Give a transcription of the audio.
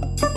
Bye.